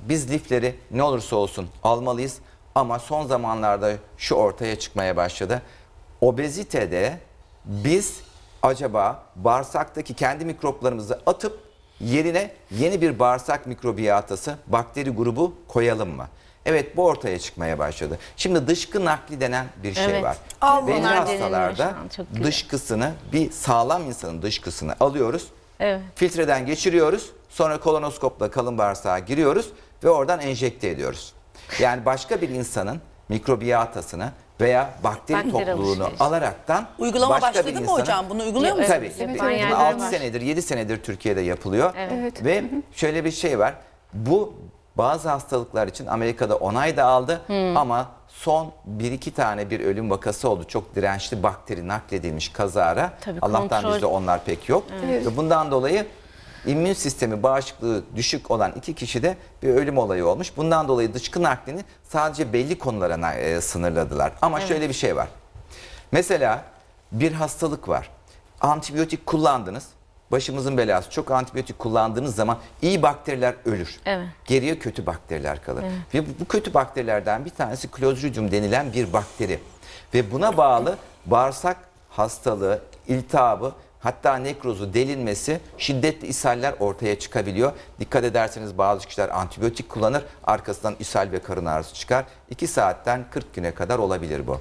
Biz lifleri ne olursa olsun almalıyız ama son zamanlarda şu ortaya çıkmaya başladı. Obezitede biz acaba bağırsaktaki kendi mikroplarımızı atıp yerine yeni bir bağırsak mikrobiyatası, bakteri grubu koyalım mı? Evet bu ortaya çıkmaya başladı. Şimdi dışkı nakli denen bir şey Evet. var. Allah. Belli hastalarda dışkısını bir sağlam insanın dışkısını alıyoruz. Evet. Filtreden geçiriyoruz. Sonra kolonoskopla kalın bağırsağa giriyoruz ve oradan enjekte ediyoruz. Yani başka bir insanın mikrobiyatasını veya bakteri, Bakteri topluluğunu alışverişi. alaraktan Uygulama başka başladı bir mı hocam? Bunu uyguluyor musunuz? Tabii. Evet, Bunu evet. 6 Var. senedir, 7 senedir Türkiye'de yapılıyor. Evet. Ve şöyle bir şey var. Bu bazı hastalıklar için Amerika'da onay da aldı ama son 1-2 tane bir ölüm vakası oldu. Çok dirençli bakteri nakledilmiş kazara. Tabii, Allah'tan kontrol- bizde onlar pek yok. Ve bundan dolayı immün sistemi bağışıklığı düşük olan iki kişide bir ölüm olayı olmuş. Bundan dolayı dışkı naklini sadece belli konulara e, sınırladılar. Ama şöyle bir şey var. Mesela bir hastalık var. Antibiyotik kullandınız. Başımızın belası. Çok antibiyotik kullandığınız zaman iyi bakteriler ölür. Evet. Geriye kötü bakteriler kalır. Ve bu, bu kötü bakterilerden bir tanesi Clostridium denilen bir bakteri. Ve buna bağlı bağırsak hastalığı, iltihabı, hatta nekrozu, delinmesi, şiddetli ishaller ortaya çıkabiliyor. Dikkat ederseniz bazı kişiler antibiyotik kullanır, arkasından ishal ve karın ağrısı çıkar. 2 saatten 40 güne kadar olabilir bu.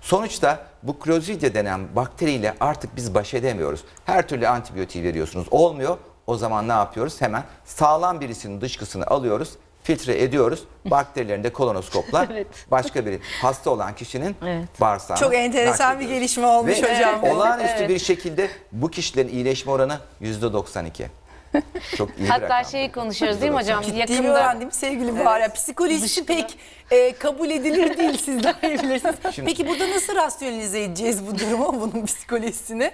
Sonuçta bu Clostridia denen bakteriyle artık biz baş edemiyoruz. Her türlü antibiyotiği veriyorsunuz. Olmuyor. O zaman ne yapıyoruz? Hemen sağlam birisinin dışkısını alıyoruz, filtre ediyoruz. Bakterilerini de kolonoskopla Evet. başka bir hasta olan kişinin Evet. bağırsağına Çok enteresan bir gelişme olmuş Ve hocam. olağanüstü bir şekilde bu kişilerin iyileşme oranı %92. Çok iyi Hatta rakam. şeyi konuşuyoruz değil mi hocam? Ciddi bir Yakında oran değil mi sevgili Bahar? Psikolojisi pek e, kabul edilir değil siz daha iyi bilirsiniz. Şimdi- Peki burada nasıl rasyonelize edeceğiz bu durumu, bunun psikolojisini?